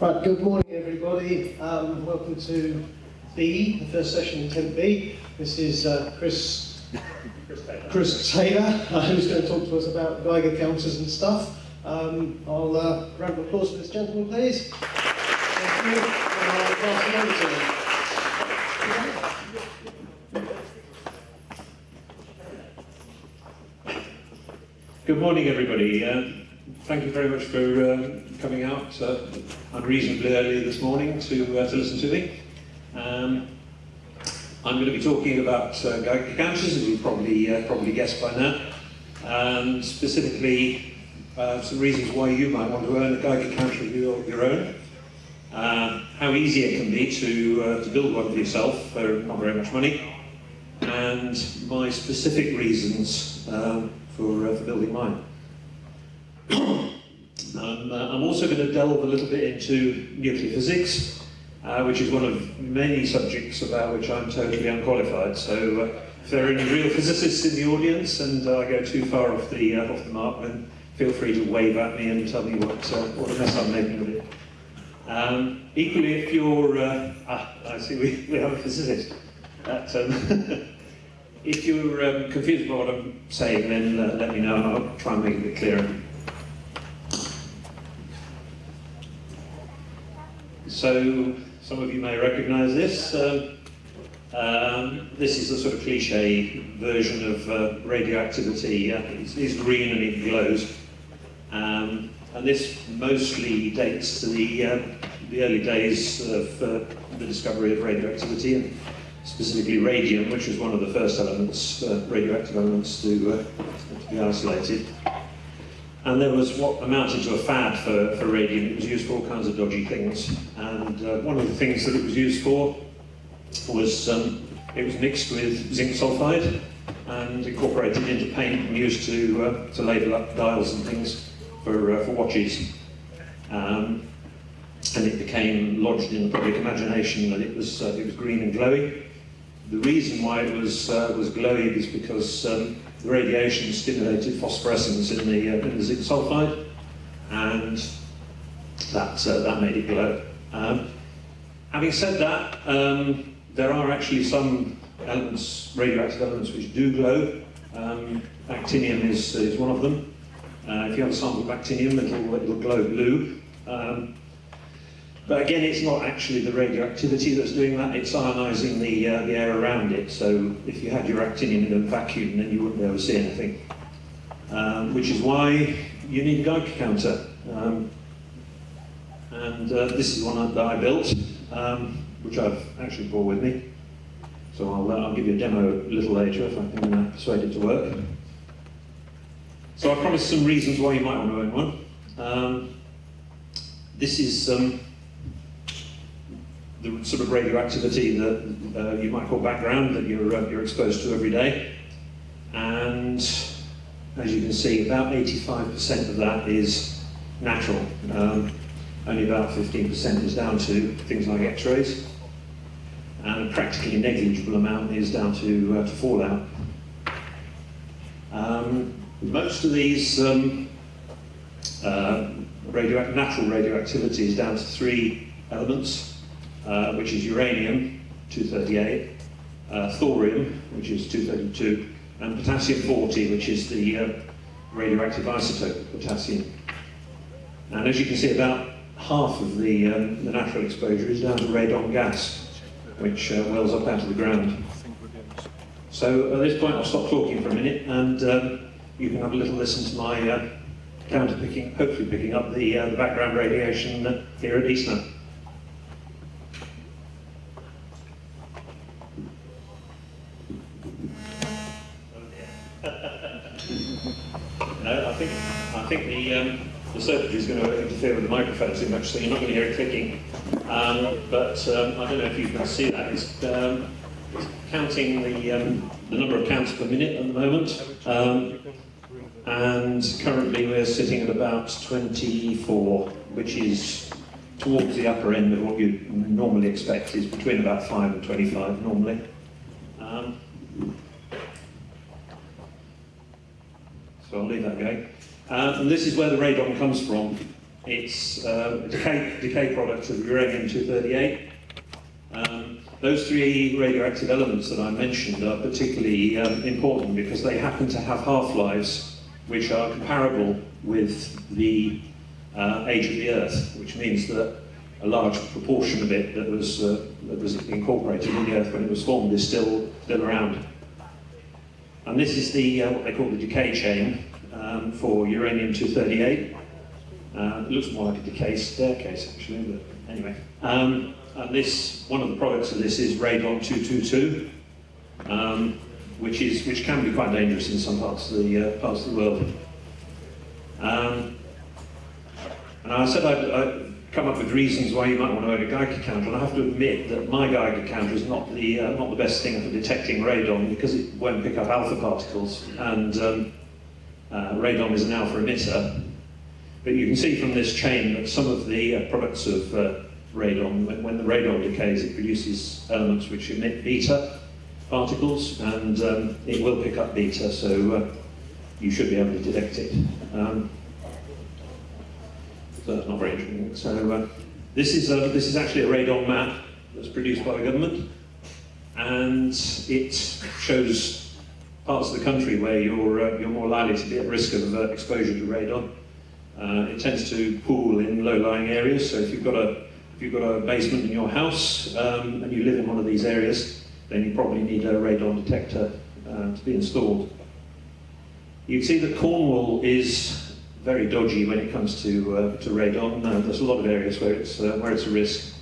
Right, good morning everybody. Um, welcome to B, the first session in Tent B. This is uh, Chris, Chris Taylor, uh, who's going to talk to us about Geiger counters and stuff. Um, I'll uh, round of applause for this gentleman, please. Thank you. And I'll pass it over to him. Good morning, everybody. Uh, thank you very much for uh, coming out uh, unreasonably early this morning to, uh, to listen to me. Um, I'm going to be talking about uh, as you've probably, uh, probably guessed by now, and specifically uh, some reasons why you might want to earn a Geiger counter of your, your own, uh, how easy it can be to, uh, to build one for yourself for not very much money, and my specific reasons um, for, for building mine. Um, uh, I'm also going to delve a little bit into nuclear physics, uh, which is one of many subjects about which I'm totally unqualified. So uh, if there are any real physicists in the audience and I go too far off the, uh, off the mark, then feel free to wave at me and tell me what, uh, what a mess I'm making of it. Um, equally, if you're, ah, I see we, we have a physicist. Um, if you're um, confused about what I'm saying, then uh, let me know and I'll try and make it clearer. So, some of you may recognize this. Um, um, this is the sort of cliche version of uh, radioactivity. Uh, it's, it's, green and it glows. Um, and this mostly dates to the, uh, the early days of uh, the discovery of radioactivity and specifically radium, which was one of the first elements, uh, radioactive elements to, uh, to be isolated. And there was what amounted to a fad for, for radium. It was used for all kinds of dodgy things. And uh, one of the things that it was used for was um, it was mixed with zinc sulfide and incorporated into paint and used to, uh, to label up dials and things for, uh, for watches. Um, and it became lodged in the public imagination that it was, uh, it was green and glowy. The reason why it was, uh, was glowy is because um, the radiation stimulated phosphorescence in the, uh, in the zinc sulfide, and that, uh, that made it glow. Um, having said that, um, there are actually some elements, radioactive elements, which do glow. Um, actinium is, is one of them. Uh, if you have a sample of actinium, it'll, it'll glow blue. Um, but again, it's not actually the radioactivity that's doing that, it's ionizing the, uh, the air around it. So if you had your actinium in a vacuum, then you wouldn't be able to see anything. Um, which is why you need a Geiger counter. Um, and uh, this is one that I built, um, which I've actually brought with me. So I'll, uh, I'll give you a demo a little later if I can uh, persuade it to work. So I promised some reasons why you might want to own one. Um, this is um, the sort of radioactivity that uh, you might call background that you're, uh, you're exposed to every day. And as you can see, about 85% of that is natural. Um, only about 15% is down to things like x-rays. And a practically negligible amount is down to, uh, to fallout. Um, most of these um, uh, radio natural radioactivity is down to three elements uh, which is uranium, 238, uh, thorium, which is 232, and potassium-40, which is the uh, radioactive isotope potassium. And as you can see, about half of the, um, the natural exposure is down to radon gas, which uh, wells up out of the ground. So at this point, I'll stop talking for a minute, and um, you can have a little listen to my uh, counter picking, hopefully picking up the, uh, the background radiation here at Eastnor. Too much, so you're not going to hear it clicking. Um, but um, I don't know if you can see that. It's, um, it's counting the, um, the number of counts per minute at the moment. Um, and currently we're sitting at about 24, which is towards the upper end of what you normally expect, is between about 5 and 25 normally. so I'll leave that going. Uh, and this is where the radon comes from. It's uh, a decay, decay product of uranium-238. Um, those three radioactive elements that I mentioned are particularly um, important because they happen to have half-lives which are comparable with the uh, age of the Earth, which means that a large proportion of it that was, uh, that was incorporated in the Earth when it was formed is still, still around. And this is the, uh, what they call the decay chain um, for uranium-238. Uh, it looks more like a decay staircase, actually, but anyway. Um, and this, one of the products of this is radon-222, um, which, is, which can be quite dangerous in some parts of the, uh, parts of the world. Um, and I said I'd, I'd come up with reasons why you might want to own a Geiger counter, and I have to admit that my Geiger counter is not the, uh, not the best thing for detecting radon because it won't pick up alpha particles, and um, uh, radon is an alpha emitter. But you can see from this chain that some of the uh, products of uh, radon, when, when, the radon decays, it produces elements which emit beta particles, and um, it will pick up beta, so uh, you should be able to detect it. Um, so that's not very interesting. So this is a, this is actually a radon map that's produced by the government, and it shows parts of the country where you're uh, you're more likely to be at risk of uh, exposure to radon. Uh, it tends to pool in low-lying areas. So if you've got a if you've got a basement in your house um, and you live in one of these areas, then you probably need a radon detector uh, to be installed. You can see that Cornwall is very dodgy when it comes to, uh, to radon. Uh, there's a lot of areas where it's, uh, where it's a risk.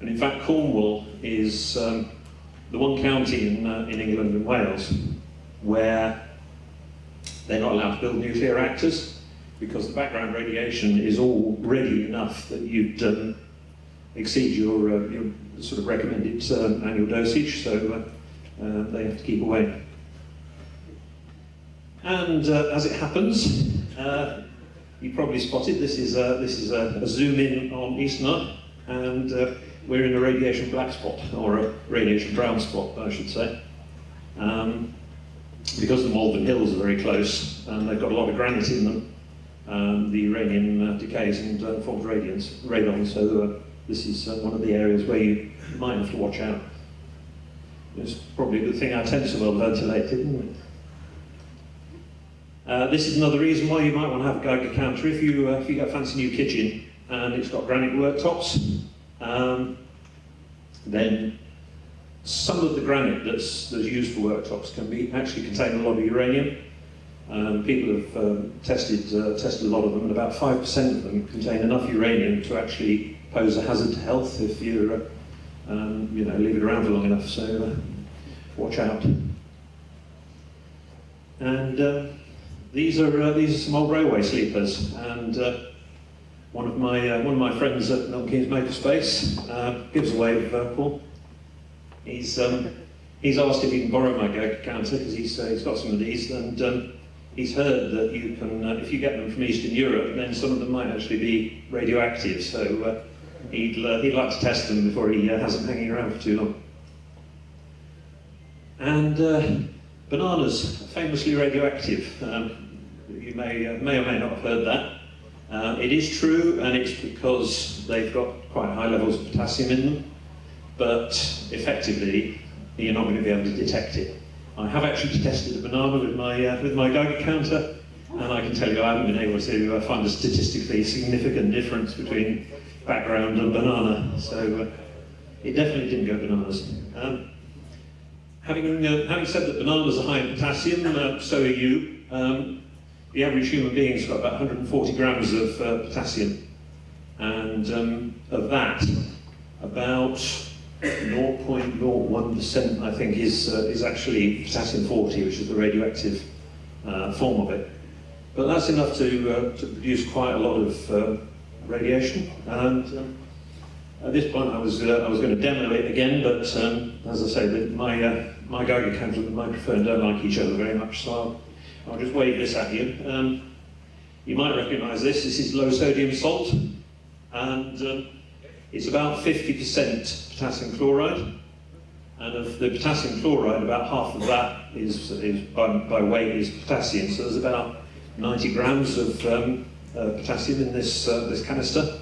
And in fact, Cornwall is um, the one county in, uh, in England and Wales where they're not allowed to build nuclear reactors because the background radiation is already enough that you'd um, exceed your, uh, your sort of recommended um, annual dosage, so uh, uh, they have to keep away. And uh, as it happens, uh, you probably spotted this is a, this is a, a zoom in on Eastnor, and uh, we're in a radiation black spot, or a radiation brown spot, I should say. Um, because the Malvern Hills are very close, and they've got a lot of granite in them, um, the uranium uh, decays and uh, forms radiance, radon, so uh, this is one of the areas where you might have to watch out. It's probably a good thing our tents are well ventilated, isn't it? Uh, this is another reason why you might want to have a Geiger counter if you, uh, if you get a fancy new kitchen and it's got granite worktops. Um, then some of the granite that's, that's used for worktops can be actually contain a lot of uranium. Um, people have um, tested, uh, tested a lot of them, and about 5% of them contain enough uranium to actually pose a hazard to health if you, uh, um, you know, leave it around for long enough. So uh, watch out. And uh, these are uh, these are some old railway sleepers, and uh, one of my one of my friends at Milton Keynes Makerspace uh, gives away Paul. He's um, he's asked if he can borrow my counter because he's he's got some of these, and um, he's heard that you can uh, if you get them from Eastern Europe, then some of them might actually be radioactive. So uh, he'd uh, he'd like to test them before he uh, has them hanging around for too long. And uh, bananas, famously radioactive. Um, you may, uh, may or may not have heard that. It is true, and it's because they've got quite high levels of potassium in them, but effectively, you're not going to be able to detect it. I have actually tested a banana with my, uh, with my Geiger counter, and I can tell you I haven't been able to uh, find a statistically significant difference between background and banana, so uh, it definitely didn't go bananas. Um, having, uh, having said that bananas are high in potassium, uh, so are you. Um, the average human being's got about 140 grams of uh, potassium, and um, of that, about 0.01% I think is, uh, is actually potassium 40, which is the radioactive uh, form of it. But that's enough to, uh, to produce quite a lot of uh, radiation. And um, at this point I was, uh, I was going to demo it again, but um, as I say, my, uh, my Geiger counter and the microphone don't like each other very much, so I'll, I'll just wave this at you. Um, you might recognise this. This is low sodium salt, and um, it's about 50% potassium chloride. And of the potassium chloride, about half of that is, is by, by weight is potassium. So there's about 90 grams of, um, uh, potassium in this, uh, this canister.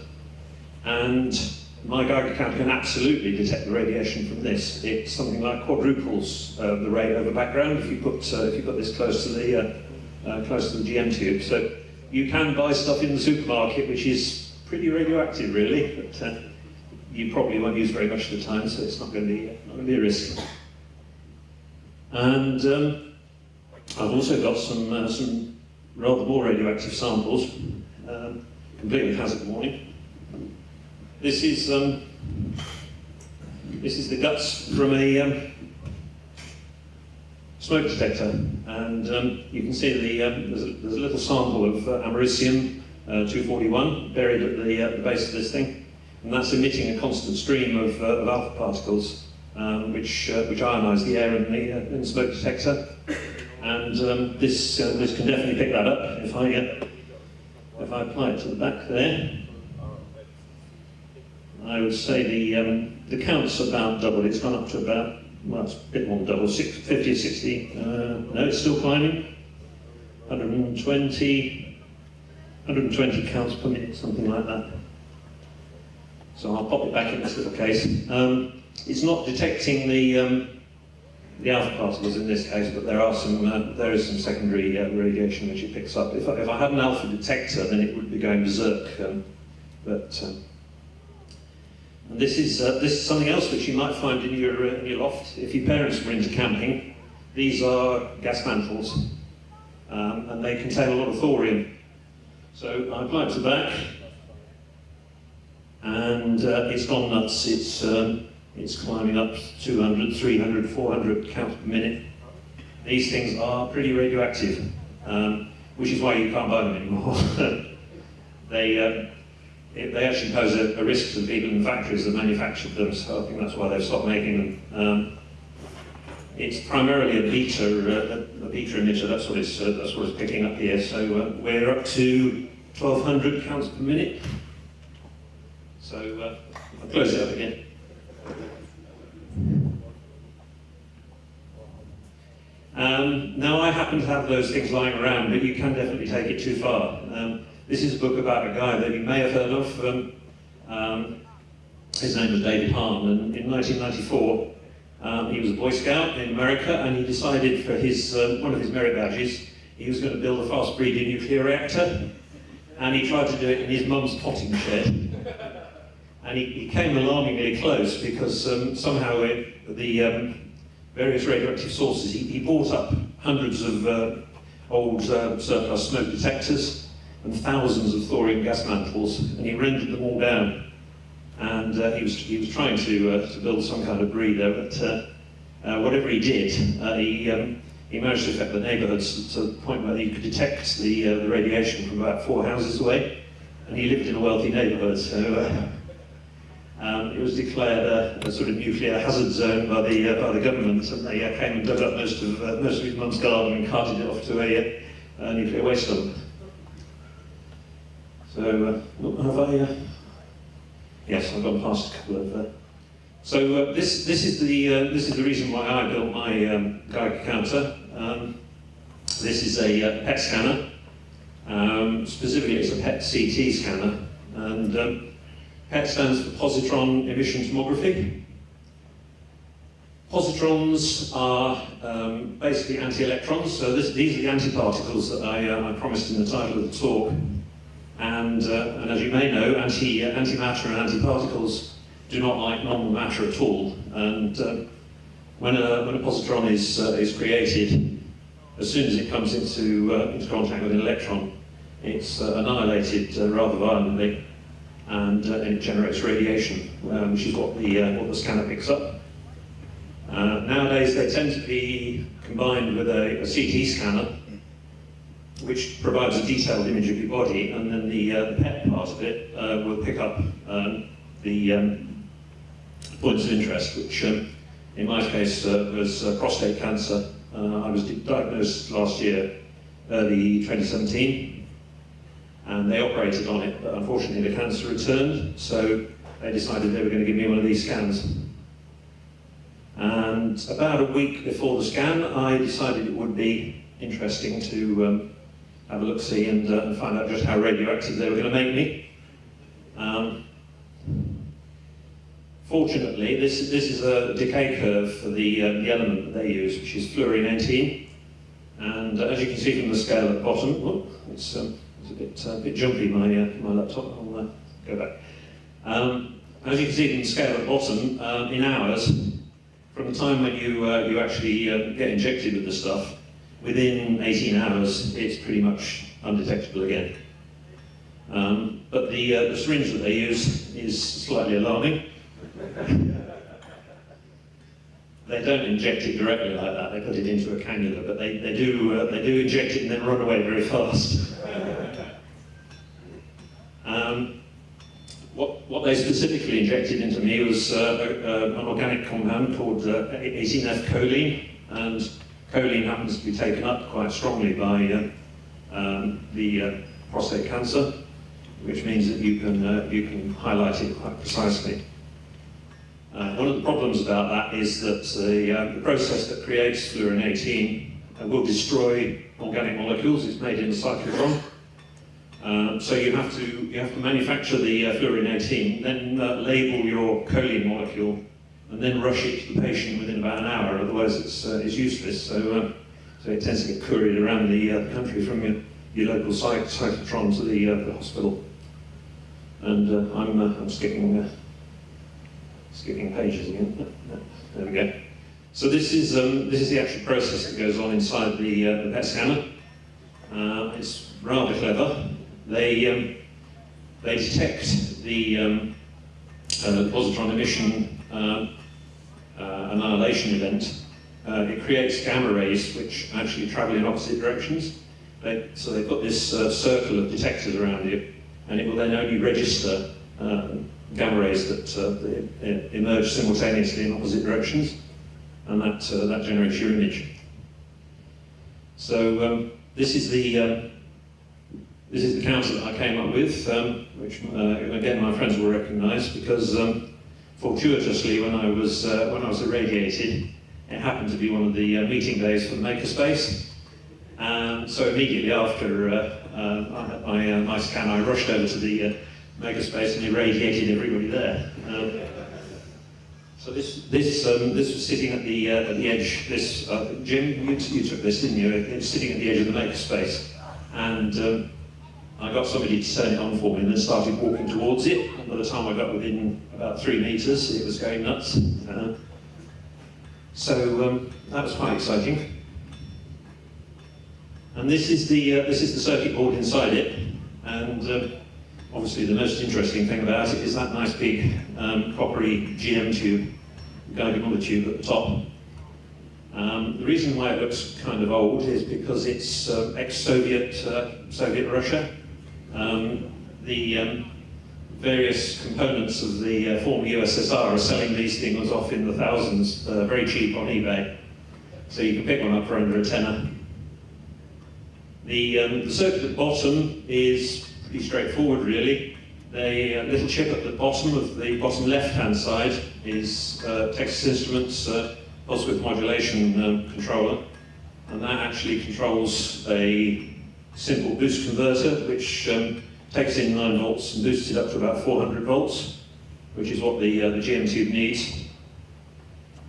And my Geiger counter can absolutely detect the radiation from this. It's something like quadruples uh, the rate over background if you put, uh, if you put this close to the, uh, uh, close to the GM tube. So you can buy stuff in the supermarket which is pretty radioactive really, but you probably won't use very much of the time, so it's not going to be, not going to be a risk. And um, I've also got some, uh, some rather more radioactive samples, um, completely hazard warning. This is, um, this is the guts from a um, smoke detector, and um, you can see the, um, there's, a, there's a little sample of uh, americium uh, 241 buried at the, uh, the base of this thing, and that's emitting a constant stream of, uh, of alpha particles, um, which, uh, which ionize the air in the, uh, in the smoke detector. And um, this, uh, this can definitely pick that up if I, uh, if I apply it to the back there. I would say the, um, the count's about double. It's gone up to about, well, it's a bit more than double, six, 50 or 60. Uh, no, it's still climbing. 120, 120 counts per minute, something like that. So I'll pop it back in this little case. Um, it's not detecting the, um, the alpha particles in this case, but there are some uh, there is some secondary uh, radiation which it picks up. If I, if I had an alpha detector, then it would be going berserk. Um, but um, and this is uh, this is something else which you might find in your uh, in your loft if your parents were into camping. These are gas mantles, um, and they contain a lot of thorium. So I apply it to back, and uh, it's gone nuts. It's um, it's climbing up 200, 300, 400 counts per minute. These things are pretty radioactive, um, which is why you can't buy them anymore. they, uh, it, they actually pose a, a, risk to the people in the factories that manufactured them, so I think that's why they've stopped making them. Um, it's primarily a beta, uh, a, beta emitter, that's what, it's, uh, that's what it's picking up here. So uh, we're up to 1200 counts per minute. So uh, I'll close it up again. Um, now, I happen to have those things lying around, but you can definitely take it too far. Um, this is a book about a guy that you may have heard of. Um, um his name was David Hahn, and in 1994, um, he was a Boy Scout in America, and he decided for his uh, one of his merit badges, he was going to build a fast-breeding nuclear reactor, and he tried to do it in his mum's potting shed. And he, came alarmingly close because um, somehow it, the um, various radioactive sources, he, he bought up hundreds of uh, old uh, surplus smoke detectors and thousands of thorium gas mantles, and he rendered them all down. And uh, he, was, he was trying to, uh, to build some kind of breeder, but uh, uh, whatever he did, he, um, he managed to affect the neighbourhoods to the point where you could detect the, the radiation from about four houses away. And he lived in a wealthy neighbourhood, so um, it was declared a, a, sort of nuclear hazard zone by the uh, by the government, and they uh, came and dug up most of uh, most of mum's garden and carted it off to a, nuclear waste dump. So uh, have I? Uh, yes, I've gone past a couple of. Uh, so this this is the this is the reason why I built my um, Geiger counter. Um, this is a PET scanner. Um, specifically, it's a PET CT scanner, and um, PET stands for positron emission tomography. Positrons are um, basically anti-electrons, so this, these are the antiparticles that I, uh, I, promised in the title of the talk. And, uh, and as you may know, anti, uh, antimatter and antiparticles do not like normal matter at all. And uh, when, a, when a positron is, uh, is created, as soon as it comes into, uh, into contact with an electron, it's annihilated rather violently and, uh, it generates radiation, um, which is what the, uh, what the scanner picks up. Uh, nowadays they tend to be combined with a, a, CT scanner, which provides a detailed image of your body, and then the, uh, the PET part of it uh, will pick up um, the um, points of interest, which um, in my case uh, was prostate cancer. I was diagnosed last year, early 2017, and they operated on it, but unfortunately the cancer returned, so they decided they were going to give me one of these scans. And about a week before the scan, I decided it would be interesting to, um, have a look-see and, uh, and find out just how radioactive they were going to make me. Um, fortunately, this, this is a decay curve for the, uh, the element that they use, which is fluorine 18. And uh, as you can see from the scale at the bottom, it's, um, it's a bit, uh, bit jumpy, my, uh, my laptop. I'll uh, go back. Um, as you can see the scale at the bottom, um, in hours, from the time when you, uh, you actually uh, get injected with the stuff, within 18 hours, it's pretty much undetectable again. Um, but the, uh, the syringe that they use is slightly alarming. they don't inject it directly like that, they put it into a cannula, but they, they, do, uh, they do inject it and then run away very fast. um, what, they specifically injected into me was uh, an organic compound called uh, 18F choline, and choline happens to be taken up quite strongly by uh, um, the uh, prostate cancer, which means that you can, you can highlight it quite precisely. Uh, one of the problems about that is that the, uh, the process that creates fluorine 18 uh, will destroy organic molecules. It's made in cyclotron. Um, so you have to you have to manufacture the uh, fluorine 18, then uh, label your choline molecule, and then rush it to the patient within about an hour. Otherwise, it's uh, it's useless. So so it tends to get couriered around the, country from your, your local cyclotron to the, the hospital. And I'm I'm skipping skipping pages again. There we go. So this is um, this is the actual process that goes on inside the, uh, the PET scanner. Uh, it's rather clever. They um, they detect the um, uh, positron emission uh, uh, annihilation event. Uh, it creates gamma rays which actually travel in opposite directions. They, so they put this circle of detectors around you, and it will then only register gamma rays that, uh, emerge simultaneously in opposite directions, and that, uh, that generates your image. So um, this is the um, this is the counter that I came up with, um, which uh, again my friends will recognise because um, fortuitously when I was uh, when I was irradiated, it happened to be one of the uh, meeting days for the Makerspace. And so immediately after uh, uh, my, uh, my scan, I rushed over to the Makerspace and irradiated everybody there. Um, so this this um, this was sitting at the uh, at the edge. This uh, Jim, you, you, took this, didn't you? It was sitting at the edge of the makerspace, and um, I got somebody to turn it on for me, and then started walking towards it. By the time I got within about three meters, it was going nuts. Uh, so um, that was quite exciting. And this is the uh, this is the circuit board inside it, and um, obviously the most interesting thing about it is that nice big um, coppery GM tube, Geiger tube at the top. Um, the reason why it looks kind of old is because it's uh, ex-Soviet uh, Soviet Russia. Um, the um, various components of the uh, former USSR are selling these things off in the thousands, uh, very cheap on eBay. So you can pick one up for under a tenner. The, um, the circuit at the bottom is pretty straightforward really. The uh, little chip at the bottom of the bottom left-hand side is uh, Texas Instruments uh, pulse width modulation um, controller, and that actually controls a simple boost converter which um, takes in 9 volts and boosts it up to about 400 volts, which is what the, uh, the GM tube needs.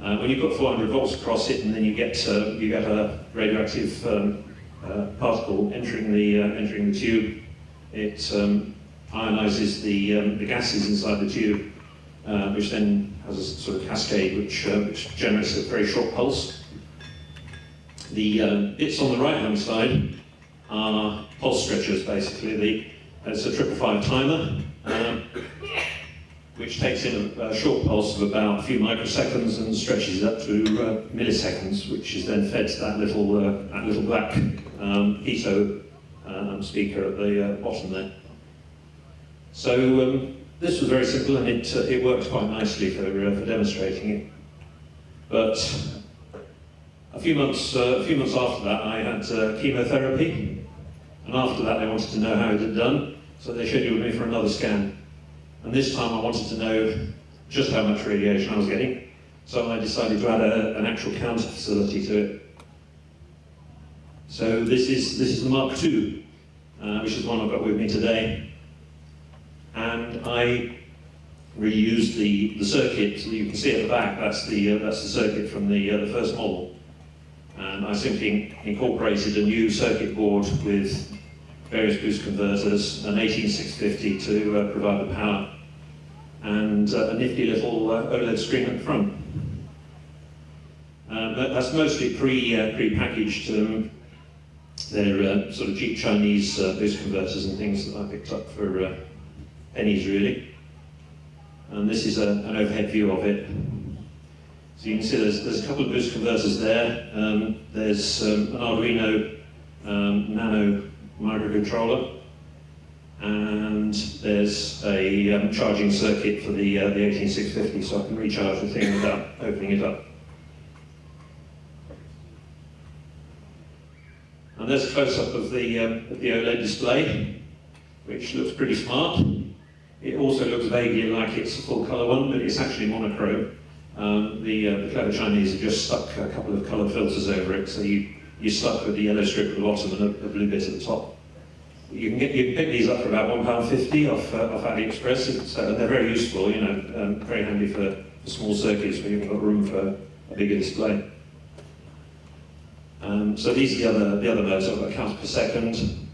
Uh, when you put 400 volts across it, and then you get uh, you get a radioactive um, uh, particle entering the uh, entering the tube, it um, ionizes the, um, the gases inside the tube, uh, which then has a sort of cascade which, which generates a very short pulse. The bits on the right-hand side are pulse stretchers, basically. The, it's a triple five timer, um, which takes in a, a, short pulse of about a few microseconds and stretches up to uh, milliseconds, which is then fed to that little, uh, that little black um, piezo um, speaker at the uh, bottom there. So um, this was very simple and it, uh, it worked quite nicely for, uh, for demonstrating it. But a few months, uh, a few months after that I had uh, chemotherapy and after that they wanted to know how it had done so they scheduled me for another scan. And this time I wanted to know just how much radiation I was getting. So I decided to add a, an actual counter facility to it. So this is, this is the Mark II uh, which is the one I've got with me today. And I reused the, the circuit, So you can see at the back, that's the, uh, that's the circuit from the, uh, the first model. And I simply incorporated a new circuit board with various boost converters, an 18650 to uh, provide the power, and uh, a nifty little uh, OLED screen the front. Um, that, that's mostly pre, uh, pre-packaged. Um, they're uh, sort of cheap Chinese uh, boost converters and things that I picked up for uh, pennies, really. And this is a, an overhead view of it. So you can see there's, there's a couple of boost converters there. Um, there's um, an Arduino um, Nano microcontroller. And there's a um, charging circuit for the, uh, the 18650, so I can recharge the thing without opening it up. And there's a close-up of the, um, of the OLED display, which looks pretty smart. It also looks vaguely like it's a full-colour one, but it's actually monochrome. Um, the, uh, the clever Chinese have just stuck a couple of colour filters over it, so you, you're stuck with the yellow strip at the bottom and a, a blue bit at the top. You can, get, you can pick these up for about £1.50 off, uh, off AliExpress, it's, uh, they're very useful, you know, um, very handy for, for small circuits where you've got room for a bigger display. Um, so these are the other, the other modes. I've got counts per second,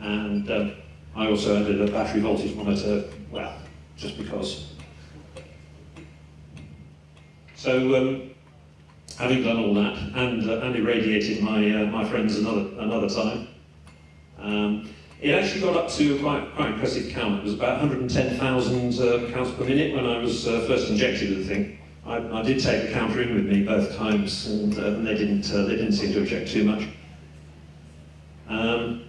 and um, I also added a battery voltage monitor, well, just because. So um, having done all that, and, uh, and irradiated my, uh, my friends another, another time, um, it actually got up to quite, quite impressive count. It was about 110,000 uh, counts per minute when I was uh, first injected with the thing. I, I, did take the counter in with me both times, and, uh, and they didn't uh, they didn't seem to object too much. Um,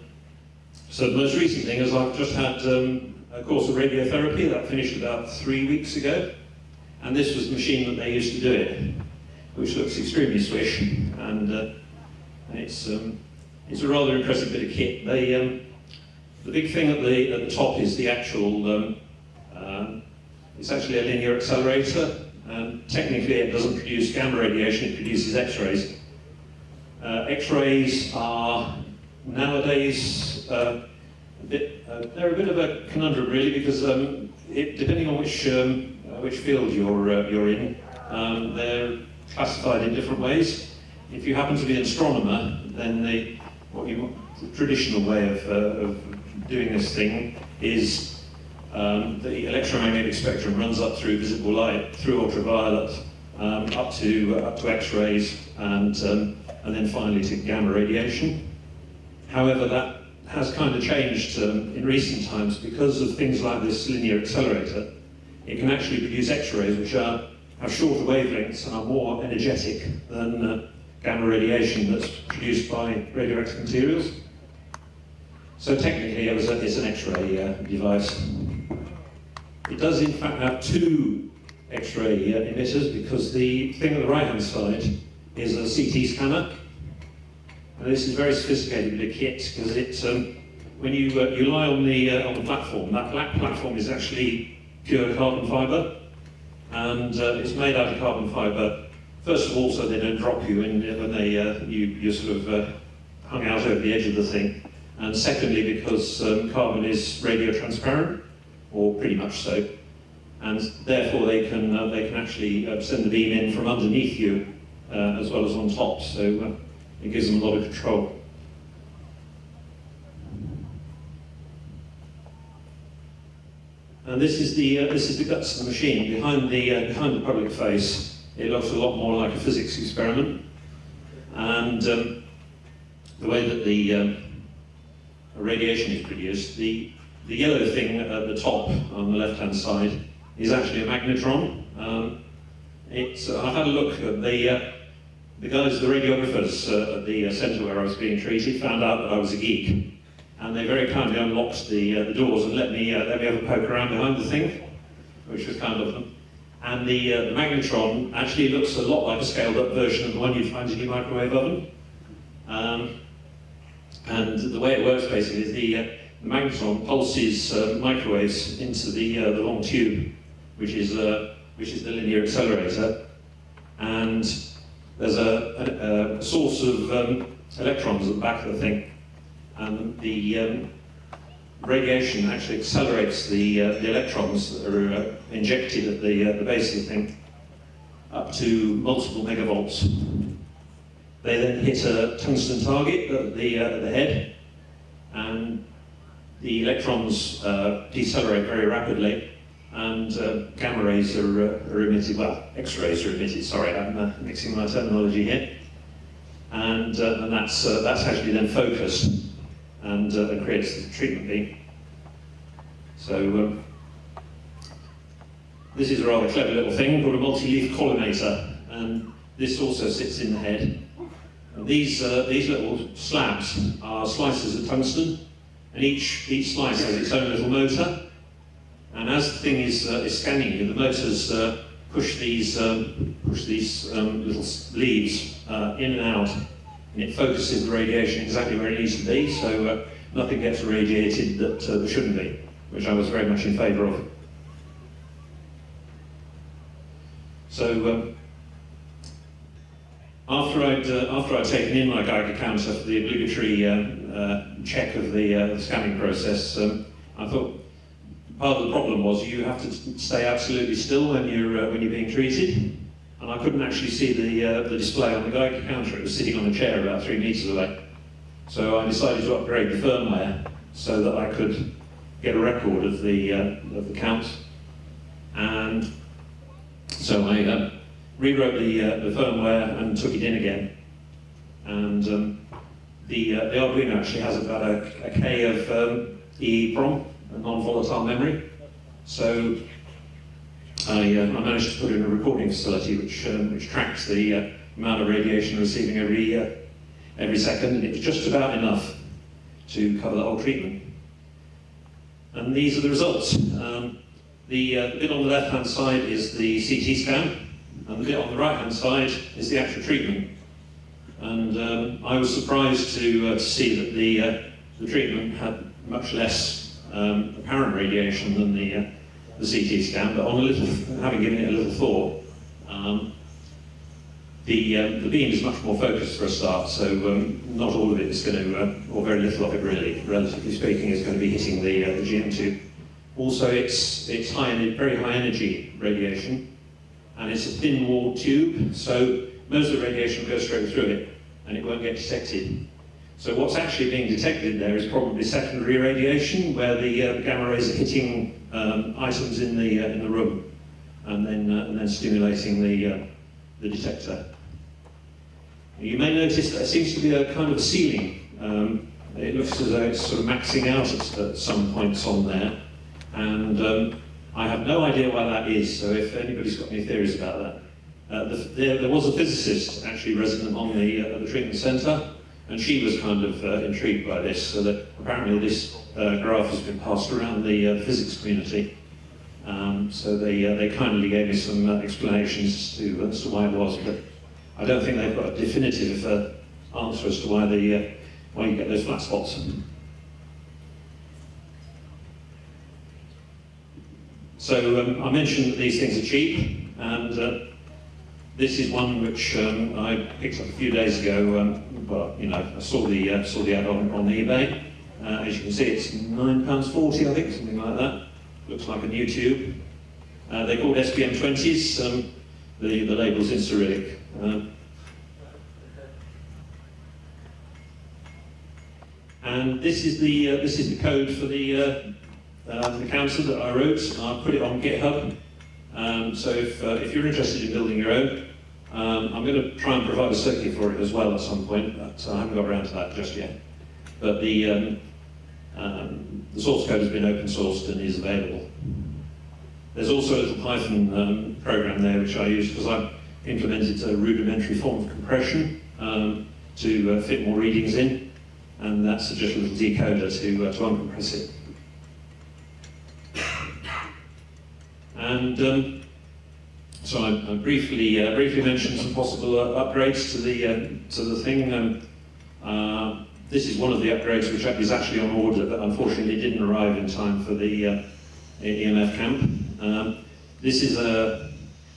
so the most recent thing is I've just had um, a course of radiotherapy that finished about three weeks ago, and this was the machine that they used to do it, which looks extremely swish, and uh, it's um, it's a rather impressive bit of kit. They um, the big thing at the at the top is the actual. Um, um, it's actually a linear accelerator um, technically, it doesn't produce gamma radiation, it produces X-rays. Uh, X-rays are nowadays uh, a bit, uh, they're a bit of a conundrum really because um, it, depending on which um, uh, which field you're uh, you're in, um, they're classified in different ways. If you happen to be an astronomer, then the what you the traditional way of, uh, of doing this thing is um, the electromagnetic spectrum runs up through visible light, through ultraviolet, um, up to uh, up to X-rays, and um, and then finally to gamma radiation. However, that has kind of changed um, in recent times because of things like this linear accelerator. It can actually produce X-rays which are have shorter wavelengths and are more energetic than uh, gamma radiation that's produced by radioactive materials. So technically, it was a, it's an X-ray uh, device. It does in fact have two X-ray uh, emitters because the thing on the right-hand side is a CT scanner. And this is very sophisticated bit of kit because it, um, when you, uh, you lie on the, uh, on the platform, that black platform is actually pure carbon fibre. And uh, it's made out of carbon fibre, first of all, so they don't drop you when, when they, uh, you, you're sort of uh, hung out over the edge of the thing. And secondly, because um, carbon is radio transparent or pretty much so. And therefore they can, uh, they can actually uh, send the beam in from underneath you uh, as well as on top, so uh, it gives them a lot of control. And this is the, uh, this is the guts of the machine. Behind the, uh, behind the public face, it looks a lot more like a physics experiment. And um, the way that the um, radiation is produced, the the yellow thing at the top on the left-hand side is actually a magnetron. Um, it's, uh, I've had a look at the, uh, the guys, the radiographers uh, at the uh, centre where I was being treated found out that I was a geek. And they very kindly unlocked the, uh, the doors and let me, uh, let me have a poke around behind the thing, which was kind of them. And the, the magnetron actually looks a lot like a scaled up version of the one you'd find in your microwave oven. Um, and the way it works basically is the the magnetron pulses uh, microwaves into the, uh, the long tube, which is, uh, which is the linear accelerator. And there's a, a, a source of um, electrons at the back of the thing. And the um, radiation actually accelerates the, uh, the electrons that are uh, injected at the, uh, the base of the thing up to multiple megavolts. They then hit a tungsten target at the, uh, at the head, and the electrons uh, decelerate very rapidly, and uh, gamma rays are, are emitted, well, X-rays are emitted, sorry, I'm mixing my terminology here. And, and that's, that's actually then focused and, uh, creates the treatment beam. So um, this is a rather clever little thing called a multi-leaf collimator, and this also sits in the head. And these, uh, these little slabs are slices of tungsten, and each, each slice has its own little motor. And as the thing is, uh, is scanning you, the motors uh, push these, um, push these um, little leaves uh, in and out, and it focuses the radiation exactly where it needs to be, so uh, nothing gets radiated that, uh, shouldn't be, which I was very much in favour of. So um, after I'd uh, after I'd taken in my Geiger counter for the obligatory um, uh, check of the, uh, the scanning process, um, I thought part of the problem was you have to stay absolutely still when you're uh, when you're being treated, and I couldn't actually see the uh, the display on the Geiger counter. It was sitting on a chair about three meters away. So I decided to upgrade the firmware so that I could get a record of the uh, of the count, and so I uh, rewrote the, uh, the firmware and took it in again. And um, the, uh, the Arduino actually has about a, a K of um, EEPROM, a non-volatile memory. So I, I managed to put in a recording facility which, um, which tracks the uh, amount of radiation receiving every, uh, every second, and it was just about enough to cover the whole treatment. And these are the results. Um, the, uh, bit on the left-hand side is the CT scan, and the bit on the right-hand side is the actual treatment. And um, I was surprised to, uh, to see that the, uh, the treatment had much less um, apparent radiation than the, uh, the CT scan, but on a little, having given it a little thought, um, the, um, the beam is much more focused for a start, so um, not all of it is going to, uh, or very little of it really, relatively speaking, is going to be hitting the, uh, the GM tube. Also, it's, it's high, very high energy radiation, and it's a thin walled tube, so most of the radiation will go straight through it, and it won't get detected. So what's actually being detected there is probably secondary radiation, where the uh, gamma rays are hitting um, items in the, uh, in the room, and then, uh, and then stimulating the, uh, the detector. You may notice that there seems to be a kind of ceiling. Um, it looks as though it's sort of maxing out at, at some points on there. And um, I have no idea why that is, so if anybody's got any theories about that. Uh, the, there, there, was a physicist actually resident on the, uh, the treatment centre, and she was kind of uh, intrigued by this, so that apparently this uh, graph has been passed around the uh, physics community. Um, so they, uh, they kindly gave me some explanations as to, as to why it was, but I don't think they've got a definitive answer as to why, the, why you get those flat spots. So um, I mentioned that these things are cheap, and uh, this is one which um, I picked up a few days ago. Um, well, you know, I saw the uh, saw the ad on, on eBay. Uh, as you can see, it's nine pounds forty, I think, something like that. Looks like a new tube. Uh, they're called SBM twenties. Um, the the label's in Cyrillic. Um, and this is the uh, this is the code for the uh, the council that I wrote. I put it on GitHub. Um, so if, if you're interested in building your own, um, I'm going to try and provide a circuit for it as well at some point, but I haven't got around to that just yet. But the, um, um, the source code has been open sourced and is available. There's also a little Python um, program there which I use because I've implemented a rudimentary form of compression to uh, fit more readings in, and that's just a little decoder to, uh, to uncompress it. And um, so I, I briefly uh, briefly mentioned some possible uh, upgrades to the uh, to the thing. Um, uh, this is one of the upgrades which is actually on order, but unfortunately didn't arrive in time for the uh, EMF camp. Um, this is a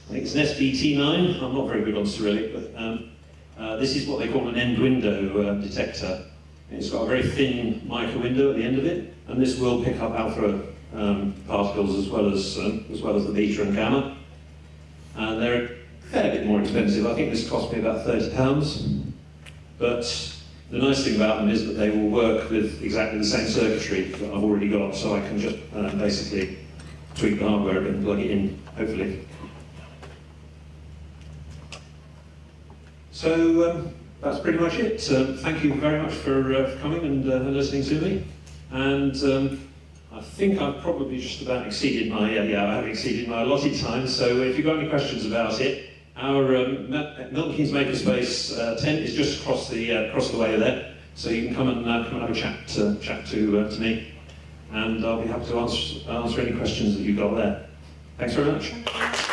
I think it's an SBT9. I'm not very good on Cyrillic, but um, uh, this is what they call an end window detector. It's got a very thin mica window at the end of it, and this will pick up alpha um, particles as well as um, as well as the beta and gamma. And they're a fair bit more expensive. I think this cost me about thirty pounds. But the nice thing about them is that they will work with exactly the same circuitry that I've already got, so I can just uh, basically tweak the hardware and plug it in, hopefully. So um, that's pretty much it. Um, thank you very much for, uh, for coming and uh, listening to me. And um, I think I've probably just about exceeded my, uh, yeah, I have exceeded my allotted time. So if you've got any questions about it, our um, Milton Keynes Makerspace uh, tent is just across the, uh, across the way there. So you can come and, uh, come and have a chat, uh, chat to, uh, to me. And I'll be happy to answer, answer any questions that you've got there. Thanks very much.